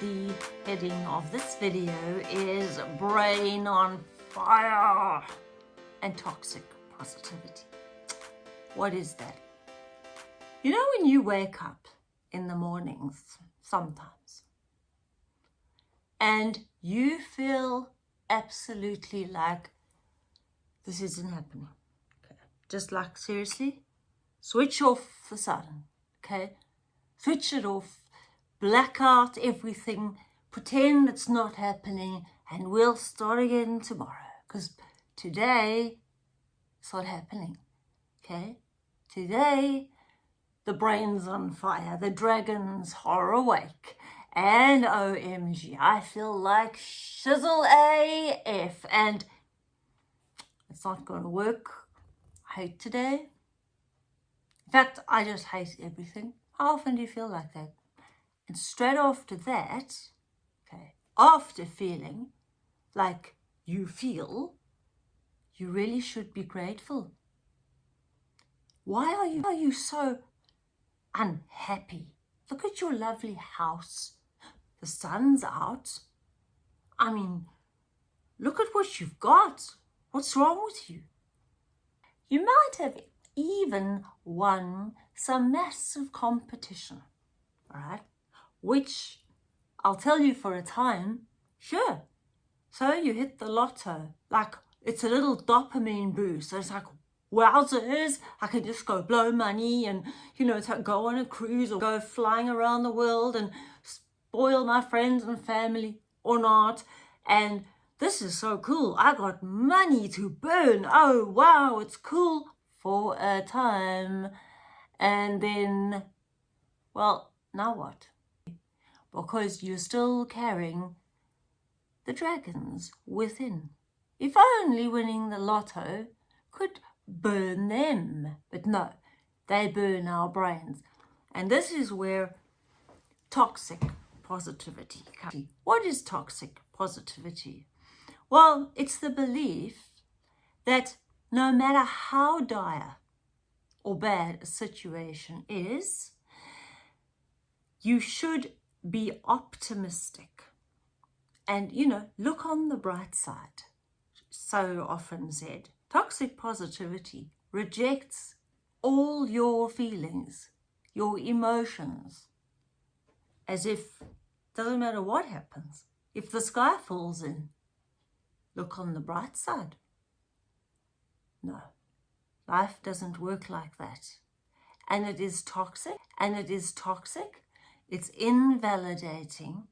the heading of this video is Brain on Fire and Toxic Positivity. What is that? You know when you wake up in the mornings, sometimes, and you feel absolutely like this isn't happening. Okay. Just like seriously, switch off the sun, okay? Switch it off, black out everything, pretend it's not happening, and we'll start again tomorrow. Because today, it's not happening, okay? Today, the brain's on fire, the dragons are awake, and OMG, I feel like shizzle AF, and it's not going to work. I hate today. In fact, I just hate everything. How often do you feel like that? And straight after that, okay, after feeling like you feel, you really should be grateful. Why are you, are you so unhappy? Look at your lovely house. The sun's out. I mean, look at what you've got. What's wrong with you? You might have even won some massive competition, all right? Which I'll tell you for a time, sure. So you hit the lotto, like it's a little dopamine boost. It's like, wowzers, I can just go blow money and, you know, go on a cruise or go flying around the world and spoil my friends and family or not. And this is so cool. I got money to burn. Oh, wow, it's cool for a time. And then, well, now what? Because you're still carrying the dragons within. If only winning the lotto could burn them. But no, they burn our brains. And this is where toxic positivity comes. What is toxic positivity? Well, it's the belief that no matter how dire or bad a situation is, you should be optimistic and, you know, look on the bright side. So often said, toxic positivity rejects all your feelings, your emotions, as if doesn't matter what happens. If the sky falls in, Look on the bright side. No, life doesn't work like that. And it is toxic, and it is toxic, it's invalidating,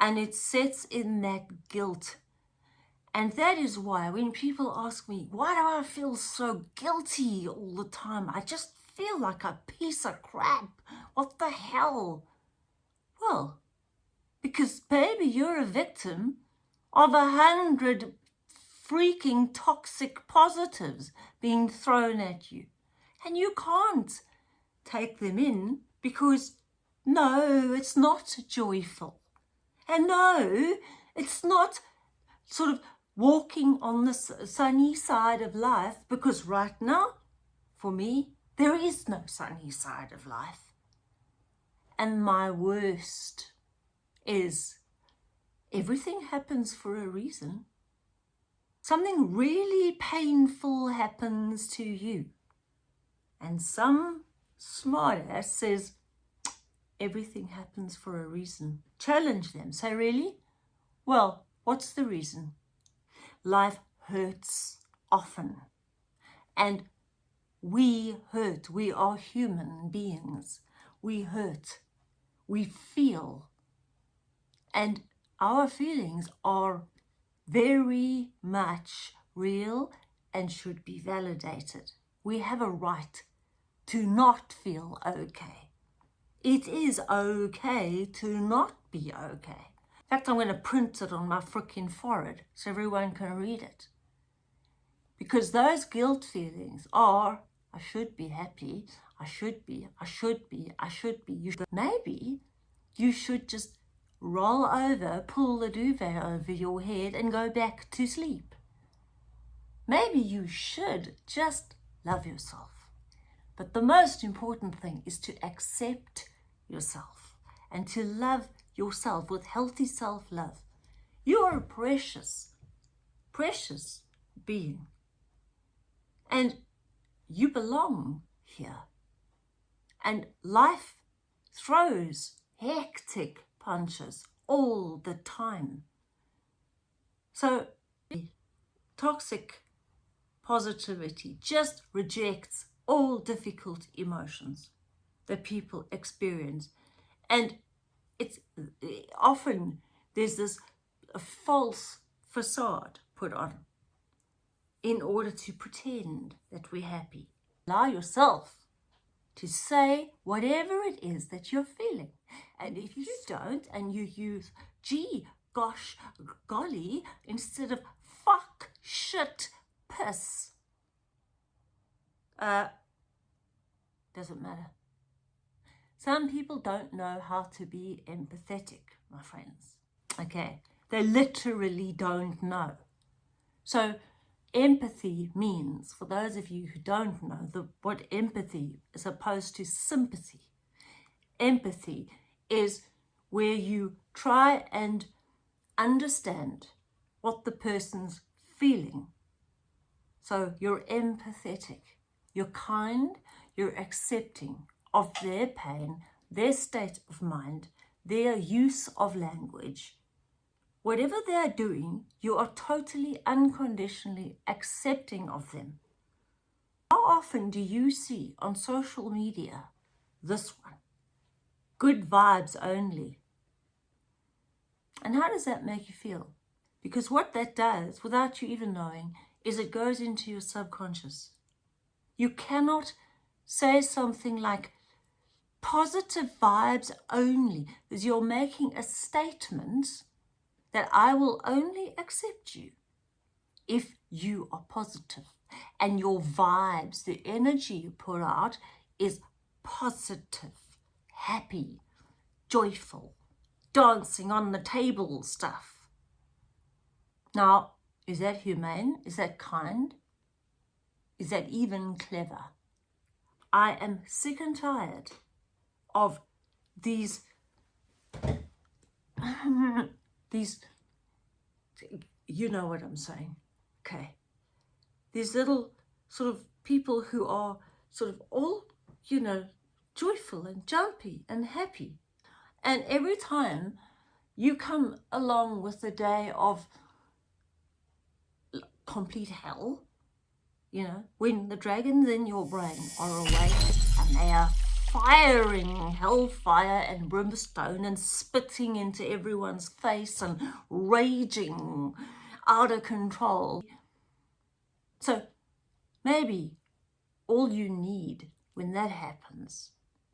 and it sits in that guilt. And that is why when people ask me, why do I feel so guilty all the time? I just feel like a piece of crap. What the hell? Well, because baby, you're a victim of a hundred freaking toxic positives being thrown at you. And you can't take them in because no, it's not joyful. And no, it's not sort of walking on the sunny side of life because right now, for me, there is no sunny side of life. And my worst is everything happens for a reason something really painful happens to you. And some smartass says, everything happens for a reason. Challenge them. Say, really? Well, what's the reason? Life hurts often. And we hurt. We are human beings. We hurt. We feel. And our feelings are very much real and should be validated. We have a right to not feel okay. It is okay to not be okay. In fact, I'm going to print it on my freaking forehead so everyone can read it. Because those guilt feelings are, I should be happy, I should be, I should be, I should be. You should. Maybe you should just roll over, pull the duvet over your head and go back to sleep. Maybe you should just love yourself. But the most important thing is to accept yourself and to love yourself with healthy self-love, you are a precious, precious being. And you belong here. And life throws hectic punches all the time. So toxic positivity just rejects all difficult emotions that people experience. And it's often there's this false facade put on in order to pretend that we're happy. Allow yourself to say whatever it is that you're feeling. And if you don't and you use gee, gosh, golly, instead of fuck, shit, piss, uh, doesn't matter. Some people don't know how to be empathetic, my friends. Okay, they literally don't know. So empathy means, for those of you who don't know the, what empathy is opposed to sympathy, empathy is where you try and understand what the person's feeling. So you're empathetic, you're kind, you're accepting of their pain, their state of mind, their use of language, Whatever they are doing, you are totally unconditionally accepting of them. How often do you see on social media this one? Good vibes only. And how does that make you feel? Because what that does, without you even knowing, is it goes into your subconscious. You cannot say something like positive vibes only, because you're making a statement that I will only accept you if you are positive and your vibes, the energy you put out is positive, happy, joyful, dancing on the table stuff. Now, is that humane? Is that kind? Is that even clever? I am sick and tired of these these, you know what I'm saying, okay? These little sort of people who are sort of all, you know, joyful and jumpy and happy. And every time you come along with the day of complete hell, you know, when the dragons in your brain are awake and they are firing hellfire and brimstone and spitting into everyone's face and raging out of control. So maybe all you need when that happens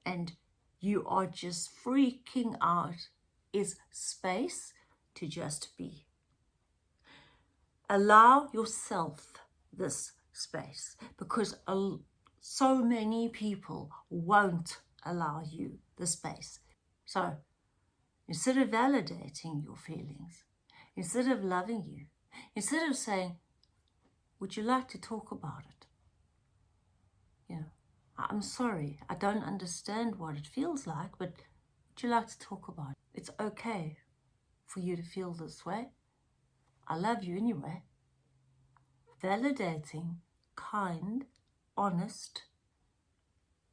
and you are just freaking out is space to just be. Allow yourself this space because so many people won't allow you the space. So instead of validating your feelings, instead of loving you, instead of saying, would you like to talk about it? You know, I'm sorry, I don't understand what it feels like, but would you like to talk about it? It's okay for you to feel this way. I love you anyway. Validating, kind, honest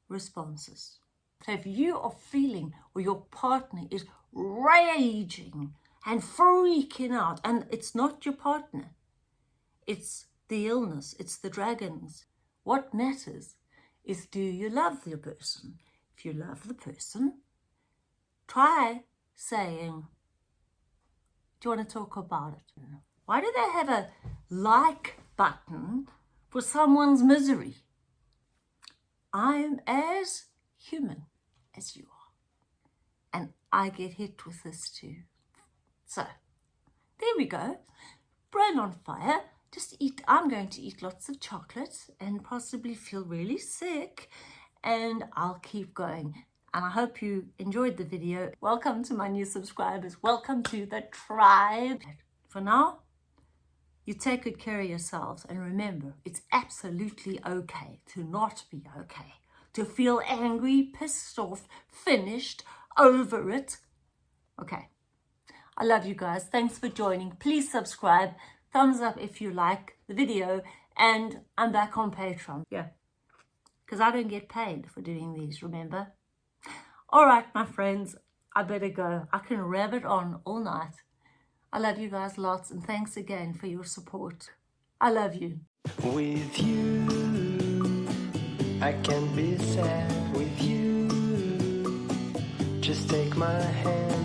responses. So if you are feeling or your partner is raging and freaking out, and it's not your partner, it's the illness, it's the dragons. What matters is do you love the person? If you love the person, try saying, do you want to talk about it? Why do they have a like button for someone's misery? I'm as human as you are. And I get hit with this too. So, there we go. Brain on fire. Just eat, I'm going to eat lots of chocolate and possibly feel really sick. And I'll keep going. And I hope you enjoyed the video. Welcome to my new subscribers. Welcome to the tribe. For now, you take good care of yourselves and remember, it's absolutely okay to not be okay, to feel angry, pissed off, finished, over it. Okay. I love you guys. Thanks for joining. Please subscribe. Thumbs up if you like the video. And I'm back on Patreon. Yeah. Because I don't get paid for doing these, remember? All right, my friends. I better go. I can rabbit on all night. I love you guys lots. And thanks again for your support. I love you. With you, I can be sad with you. Just take my hand